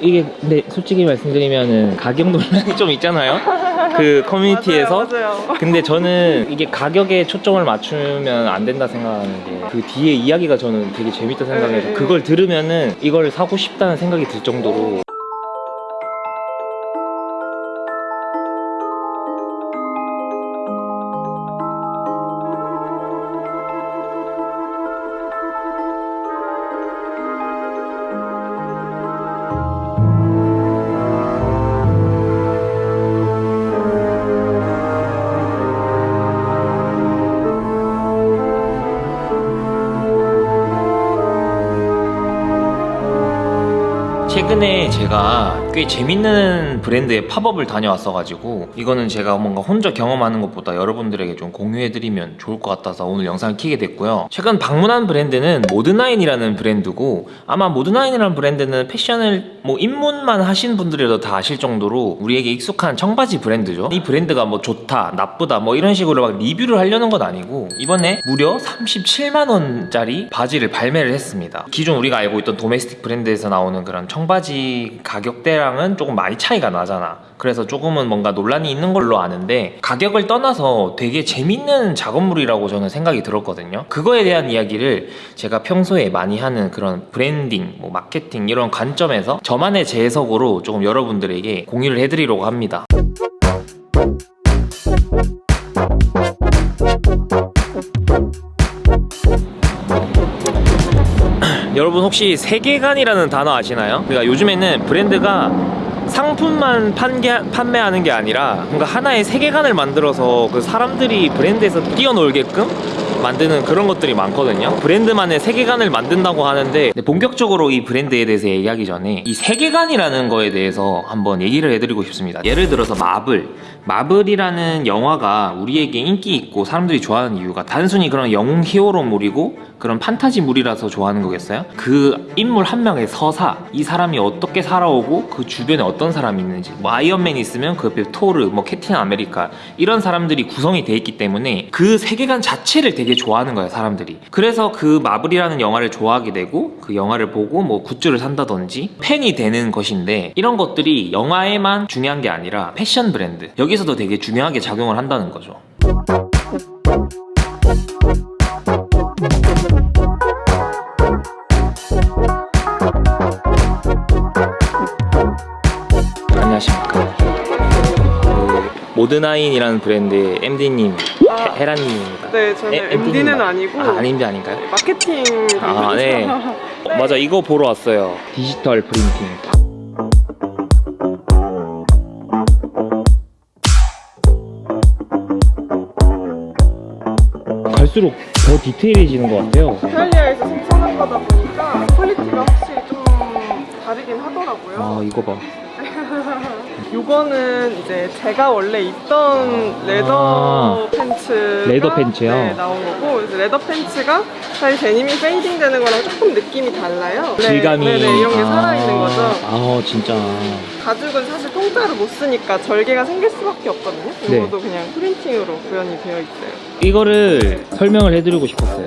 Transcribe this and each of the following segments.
이게 근데 솔직히 말씀드리면은 가격 논란이 좀 있잖아요. 그 커뮤니티에서. 맞아요, 맞아요. 근데 저는 이게 가격에 초점을 맞추면 안 된다 생각하는 게그 뒤에 이야기가 저는 되게 재밌다 생각해서 네, 네. 그걸 들으면은 이걸 사고 싶다는 생각이 들 정도로 최근에 제가 꽤 재밌는 브랜드의 pop-up을 다녀왔어가지고 이거는 제가 뭔가 혼자 경험하는 것보다 여러분들에게 좀 공유해드리면 좋을 것 같아서 오늘 영상을 키게 됐고요. 최근 방문한 브랜드는 모드나인이라는 브랜드고 아마 모드나인이라는 브랜드는 패션을 뭐 입문만 하신 분들이라도 다 아실 정도로 우리에게 익숙한 청바지 브랜드죠. 이 브랜드가 뭐 좋다 나쁘다 뭐 이런 식으로 막 리뷰를 하려는 건 아니고 이번에 무려 37만원짜리 바지를 발매를 했습니다. 기존 우리가 알고 있던 domestic 브랜드에서 나오는 그런 청바지 가격대 랑은 조금 많이 차이가 나잖아. 그래서 조금은 뭔가 논란이 있는 걸로 아는데 가격을 떠나서 되게 재밌는 작업물이라고 저는 생각이 들었거든요. 그거에 대한 이야기를 제가 평소에 많이 하는 그런 브랜딩, 뭐 마케팅 이런 관점에서 저만의 재해석으로 조금 여러분들에게 공유를 해드리려고 합니다 여러분 혹시 세계관이라는 단어 아시나요? 그러니까 요즘에는 브랜드가 상품만 판게, 판매하는 게 아니라 뭔가 하나의 세계관을 만들어서 그 사람들이 브랜드에서 뛰어놀게끔 만드는 그런 것들이 많거든요. 브랜드만의 세계관을 만든다고 하는데 본격적으로 이 브랜드에 대해서 얘기하기 전에 이 세계관이라는 거에 대해서 한번 얘기를 해드리고 싶습니다. 예를 들어서 마블. 마블이라는 영화가 우리에게 인기 있고 사람들이 좋아하는 이유가 단순히 그런 영웅 hero물이고 그런 판타지물이라서 좋아하는 거겠어요? 그 인물 한 명의 서사 이 사람이 어떻게 살아오고 그 주변에 어떤 사람이 있는지 뭐 아이언맨 있으면 그 옆에 토르 뭐 캡틴 아메리카 이런 사람들이 구성이 돼 있기 때문에 그 세계관 자체를 되게 좋아하는 거예요 사람들이. 그래서 그 마블이라는 영화를 좋아하게 되고 그 영화를 보고 뭐 굿즈를 산다든지 팬이 되는 것인데 이런 것들이 영화에만 중요한 게 아니라 패션 브랜드. 여기서도 되게 중요하게 작용을 한다는 거죠 모드나인이라는 브랜드의 MD님 아. 헤라님입니다 네, 저는 에, MD 님 MD는 맞- 아니고 아, MD 아닌가요? 마케팅 아, 네. 어, 맞아 이거 보러 왔어요 디지털 printing 갈수록 더 디테일해지는 것 같아요 이탈리아에서 생산한 거다 보니까 quality가 확실히 좀 다르긴 하더라고요. 아 이거 봐 이거는 이제 제가 원래 입던 leather pants leather pants요? 네, 나온 거고 leather pants가 사실 데님이 fading 되는 거랑 조금 느낌이 달라요. 네, 질감이 네, 네, 이런 게 아, 살아있는 거죠. 아 진짜 가죽은 사실 통짜를 못 쓰니까 절개가 생길 수밖에 없거든요. 네. 이것도 그냥 printing으로 구현이 되어 있어요. 이거를 설명을 해드리고 싶었어요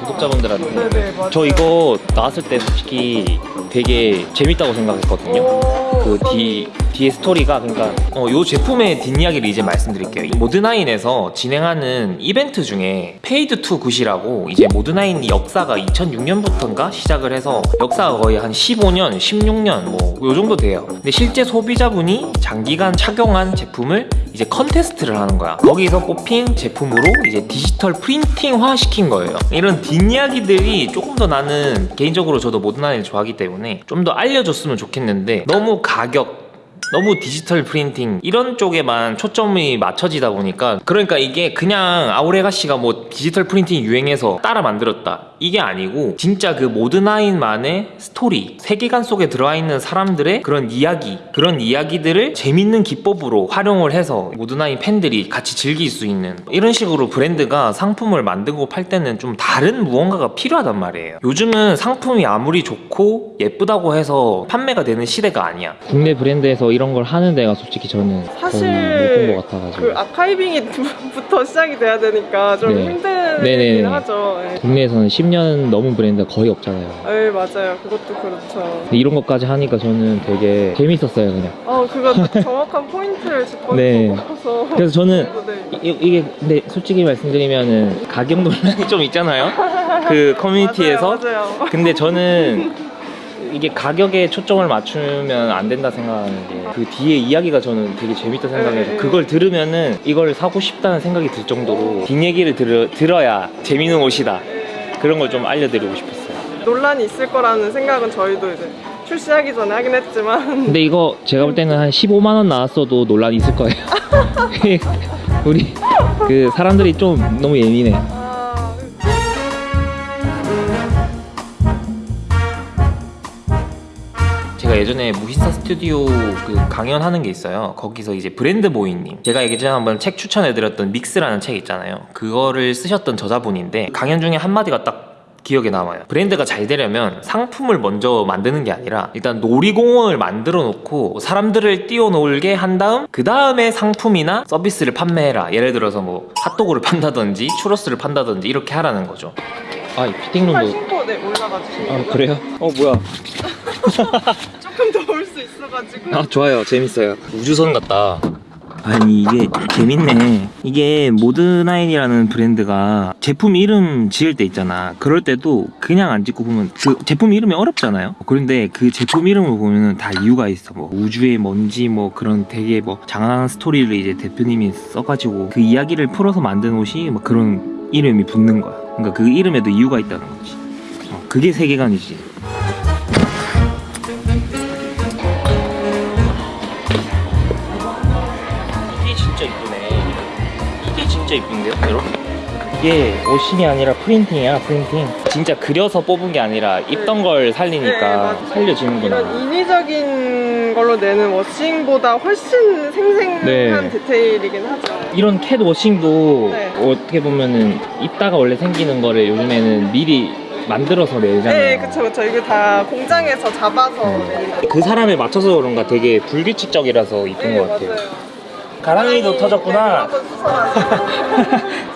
구독자분들한테 네네 맞아요. 저 이거 나왔을 때 솔직히 되게 재밌다고 생각했거든요 오, 그 뒤, 뒤에 스토리가 그러니까 어, 요 제품의 뒷이야기를 이제 말씀드릴게요. 이 모드나인에서 진행하는 이벤트 중에 Fade to Good이라고 이제 모드나인 역사가 2006년부터인가 시작을 해서 역사가 거의 한 15년, 16년 뭐 요 정도 돼요. 근데 실제 소비자분이 장기간 착용한 제품을 이제 컨테스트를 하는 거야. 거기서 뽑힌 제품으로 이제 디지털 printing화 시킨 거예요. 이런 뒷이야기들이 조금 더 나는 개인적으로 저도 모드나인을 좋아하기 때문에 좀 더 알려줬으면 좋겠는데 너무 가격 너무 디지털 printing 이런 쪽에만 초점이 맞춰지다 보니까 그러니까 이게 그냥 아우레가 씨가 뭐 디지털 printing이 유행해서 따라 만들었다. 이게 아니고 진짜 그 모드나인만의 스토리 세계관 속에 들어와 있는 사람들의 그런 이야기 그런 이야기들을 재밌는 기법으로 활용을 해서 모드나인 팬들이 같이 즐길 수 있는 이런 식으로 브랜드가 상품을 만들고 팔 때는 좀 다른 무언가가 필요하단 말이에요. 요즘은 상품이 아무리 좋고 예쁘다고 해서 판매가 되는 시대가 아니야. 국내 브랜드에서 이런 걸 하는 데가 솔직히 저는 사실 못본것 같아가지고 그 아카이빙이부터 시작이 돼야 되니까 좀 네. 힘든 네네네. 브랜드긴 하죠. 네. 국내에서는 10년 넘은 브랜드가 거의 없잖아요. 네, 맞아요. 그것도 그렇죠. 이런 것까지 하니까 저는 되게 재밌었어요, 그냥. 어, 그거 정확한 포인트를 짚어서 네. 싶어서. 그래서 저는 네. 이, 이게 근데 솔직히 말씀드리면은 가격 논란이 좀 있잖아요. 그 커뮤니티에서. 맞아요, 맞아요. 근데 저는 이게 가격에 초점을 맞추면 안 된다 생각하는 게그 뒤에 이야기가 저는 되게 재밌다 생각해서 네, 네. 그걸 들으면은 이걸 사고 싶다는 생각이 들 정도로 뒷얘기를 들어, 들어야 재밌는 옷이다. 그런 걸 좀 알려드리고 싶었어요. 논란이 있을 거라는 생각은 저희도 이제 출시하기 전에 하긴 했지만. 근데 이거 제가 볼 때는 한 15만 원 나왔어도 논란이 있을 거예요. 우리 그 사람들이 좀 너무 예민해 예전에 무신사 스튜디오 그 강연하는 게 있어요. 거기서 이제 브랜드 모이님. 제가 예전에 한번 책 추천해드렸던 믹스라는 책 있잖아요. 그거를 쓰셨던 저자분인데 강연 중에 한마디가 딱 기억에 남아요. 브랜드가 잘 되려면 상품을 먼저 만드는 게 아니라 일단 놀이공원을 만들어 놓고 사람들을 뛰어놀게 한 다음 그 다음에 상품이나 서비스를 판매해라. 예를 들어서 뭐 핫도그를 판다든지 추러스를 판다든지 이렇게 하라는 거죠. 아, 이팔 피팅룸도. 신고 네 올라가 주시면 아, 그래요? 어, 뭐야. 수 있어가지고. 아 좋아요. 재밌어요. 우주선 같다. 아니 이게 재밌네. 이게 모드나인이라는 브랜드가 제품 이름 지을 때 있잖아. 그럴 때도 그냥 안 짓고 보면 그 제품 이름이 어렵잖아요. 그런데 그 제품 이름을 보면은 다 이유가 있어. 뭐 우주의 먼지 뭐 그런 되게 뭐 장황한 스토리를 이제 대표님이 써가지고 그 이야기를 풀어서 만든 옷이 막 그런 이름이 붙는 거야. 그러니까 그 이름에도 이유가 있다는 거지. 어, 그게 세계관이지 진짜 이쁜데요, 여러분? 이게 옷이 아니라 프린팅이야, 프린팅. 진짜 그려서 뽑은 게 아니라 입던 걸 네, 살리니까 맞아요. 살려지는구나. 이런 인위적인 걸로 내는 워싱보다 훨씬 생생한 네. 디테일이긴 하죠 이런 캣 워싱도 네. 어떻게 보면은 입다가 원래 생기는 거를 요즘에는 미리 만들어서 내잖아요. 네 그쵸 그쵸 이거 다 공장에서 잡아서 거그 사람에 맞춰서 그런가 되게 불규칙적이라서 이쁜 네, 것 같아요. 맞아요. 가랑이도 네, 터졌구나. 수선하시고.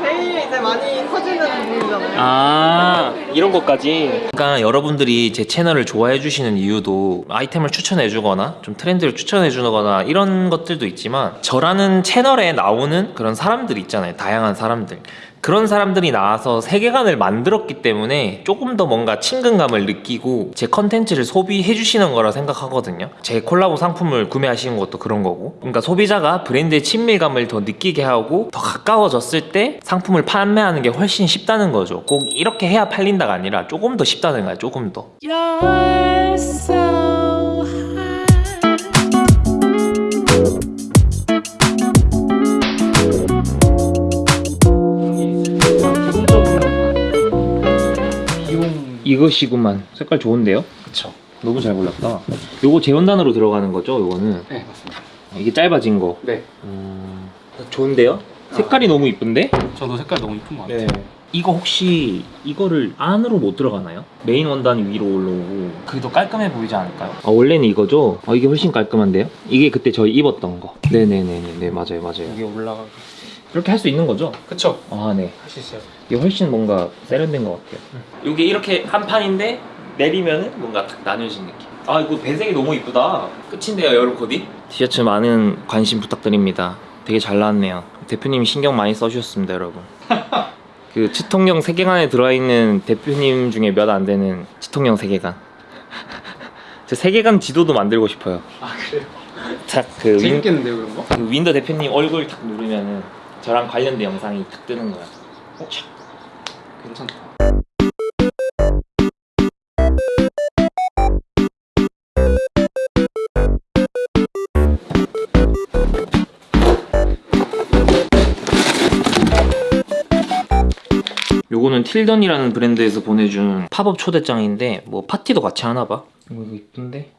제일 이제 많이 터지는 부분이잖아요 아 이런 것까지 그러니까 여러분들이 제 채널을 좋아해 주시는 이유도 아이템을 추천해 주거나 좀 트렌드를 추천해 주거나 이런 것들도 있지만 저라는 채널에 나오는 그런 사람들 있잖아요 다양한 사람들 그런 사람들이 나와서 세계관을 만들었기 때문에 조금 더 뭔가 친근감을 느끼고 제 컨텐츠를 소비해 주시는 거라 생각하거든요. 제 콜라보 상품을 구매하시는 것도 그런 거고. 그러니까 소비자가 브랜드의 친밀감을 더 느끼게 하고 더 가까워졌을 때 상품을 판매하는 게 훨씬 쉽다는 거죠. 꼭 이렇게 해야 팔린다가 아니라 조금 더 쉽다는 거야 조금 더 이것이구만 색깔 좋은데요? 그쵸. 너무 잘 골랐다 요거 재원단으로 들어가는 거죠 요거는 네, 맞습니다. 이게 짧아진 거 네. 음... 좋은데요? 색깔이 너무 이쁜데? 저도 색깔 너무 이쁜 것 같아요. 네. 이거 혹시 이거를 안으로 못 들어가나요? 메인 원단이 위로 올라오고 그게 더 깔끔해 보이지 않을까요? 아 원래는 이거죠? 아 이게 훨씬 깔끔한데요? 이게 그때 저희 입었던 거 네네네네 네 맞아요 맞아요 여기 올라가. 이렇게 할 수 있는 거죠? 그쵸. 아네 할 수 있어요. 이게 훨씬 뭔가 세련된 것 같아요. 이게 이렇게 한 판인데 내리면은 뭔가 딱 나뉘어진 느낌. 아 이거 배색이 너무 이쁘다. 끝인데요 여름 코디? 티셔츠 많은 관심 부탁드립니다. 되게 잘 나왔네요. 대표님이 신경 많이 써주셨습니다 여러분. 그 치통령 세계관에 들어있는 대표님 중에 몇 안 되는 치통령 세계관 저 세계관 지도도 만들고 싶어요. 아, 그래요? 딱그 윈, 재밌겠는데요, 그런 거? 그 윈더 대표님 얼굴 탁 누르면은 저랑 관련된 영상이 탁 뜨는 거야 촥. 괜찮다. 요거는 틸던이라는 브랜드에서 보내준 팝업 초대장인데 뭐 파티도 같이 하나봐 이거 이거 이쁜데?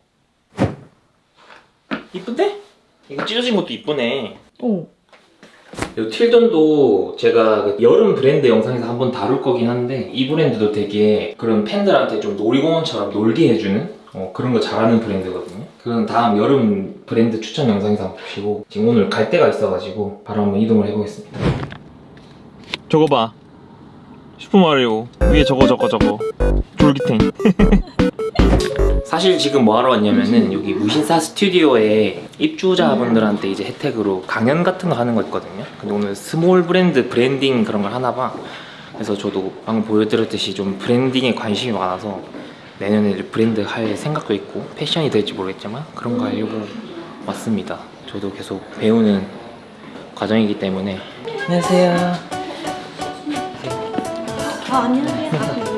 이쁜데? 이거 찢어진 것도 이쁘네 오. 요 틸던도 제가 그 여름 브랜드 영상에서 한번 다룰 거긴 한데 이 브랜드도 되게 그런 팬들한테 좀 놀이공원처럼 놀게 해주는 어, 그런 거 잘하는 브랜드거든요. 그건 다음 여름 브랜드 추천 영상에서 한번 보시고 지금 오늘 갈 데가 있어가지고 바로 한번 이동을 해보겠습니다. 저거 봐. 슈퍼마리오. 위에 저거 저거 저거. 졸기탱 사실 지금 뭐 하러 왔냐면은 여기 무신사 스튜디오에 입주자분들한테 이제 혜택으로 강연 같은 거 하는 거 있거든요. 근데 오늘 small 브랜드 브랜딩 그런 걸 하나 봐. 그래서 저도 방금 보여드렸듯이 좀 branding에 관심이 많아서 내년에 브랜드 할 생각도 있고 패션이 될지 모르겠지만 그런 거 하려고 왔습니다. 저도 계속 배우는 과정이기 때문에. 안녕하세요. 어, 안녕하세요.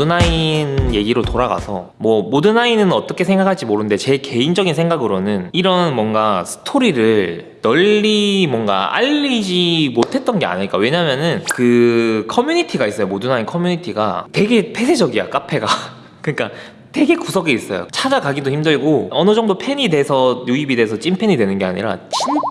모드나인 얘기로 돌아가서 뭐 모드나인은 어떻게 생각할지 모르는데 제 개인적인 생각으로는 이런 뭔가 스토리를 널리 뭔가 알리지 못했던 게 아닐까. 왜냐면은 그 커뮤니티가 있어요. 모드나인 커뮤니티가 되게 폐쇄적이야 카페가. 그러니까 되게 구석에 있어요. 찾아가기도 힘들고 어느 정도 팬이 돼서 유입이 돼서 찐팬이 되는 게 아니라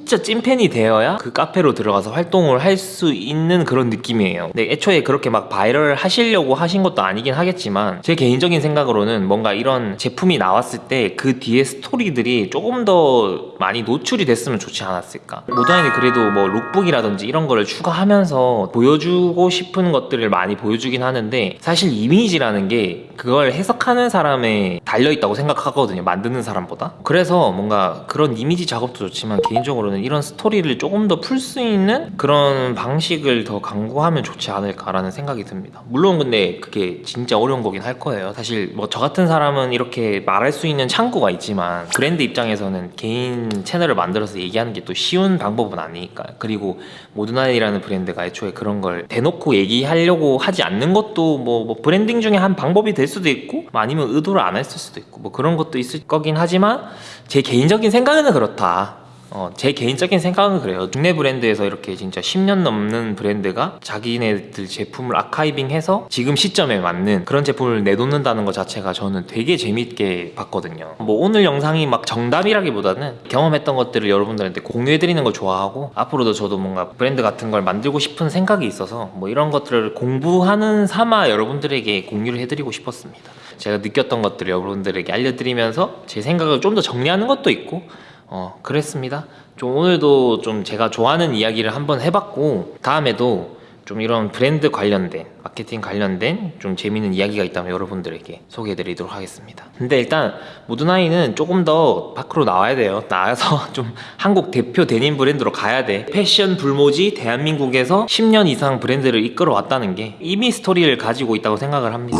진짜 찐팬이 되어야 그 카페로 들어가서 활동을 할 수 있는 그런 느낌이에요. 근데 애초에 그렇게 막 바이럴 하시려고 하신 것도 아니긴 하겠지만 제 개인적인 생각으로는 뭔가 이런 제품이 나왔을 때 그 뒤에 스토리들이 조금 더 많이 노출이 됐으면 좋지 않았을까. 모드나인이 그래도 뭐 lookbook이라든지 이런 거를 추가하면서 보여주고 싶은 것들을 많이 보여주긴 하는데 사실 이미지라는 게 그걸 해석하는 사람에 달려있다고 생각하거든요 만드는 사람보다. 그래서 뭔가 그런 이미지 작업도 좋지만 개인적으로는 이런 스토리를 조금 더 풀 수 있는 그런 방식을 더 강구하면 좋지 않을까라는 생각이 듭니다. 물론 근데 그게 진짜 어려운 거긴 할 거예요. 사실 뭐 저 같은 사람은 이렇게 말할 수 있는 창구가 있지만 브랜드 입장에서는 개인 채널을 만들어서 얘기하는 게 또 쉬운 방법은 아니니까. 그리고 모드나인이라는 브랜드가 애초에 그런 걸 대놓고 얘기하려고 하지 않는 것도 뭐, 뭐 브랜딩 중에 한 방법이 될 수도 있고 뭐 아니면 의도를 안 했을 수도 있고 뭐 그런 것도 있을 거긴 하지만 제 개인적인 생각은 그렇다 어, 제 개인적인 생각은 그래요. 국내 브랜드에서 이렇게 진짜 10년 넘는 브랜드가 자기네들 제품을 archiving해서 지금 시점에 맞는 그런 제품을 내놓는다는 것 자체가 저는 되게 재밌게 봤거든요. 뭐 오늘 영상이 막 정답이라기보다는 경험했던 것들을 여러분들한테 공유해드리는 걸 좋아하고 앞으로도 저도 뭔가 브랜드 같은 걸 만들고 싶은 생각이 있어서 뭐 이런 것들을 공부하는 삼아 여러분들에게 공유를 해드리고 싶었습니다. 제가 느꼈던 것들을 여러분들에게 알려드리면서 제 생각을 좀 더 정리하는 것도 있고 어 그랬습니다. 좀 오늘도 좀 제가 좋아하는 이야기를 한번 해봤고 다음에도 좀 이런 브랜드 관련된 마케팅 관련된 좀 재밌는 이야기가 있다면 여러분들에게 소개해 드리도록 하겠습니다. 근데 일단 모드나인은 조금 더 밖으로 나와야 돼요. 나와서 좀 한국 대표 데님 브랜드로 가야 돼. 패션 불모지 대한민국에서 10년 이상 브랜드를 이끌어 왔다는 게 이미 스토리를 가지고 있다고 생각을 합니다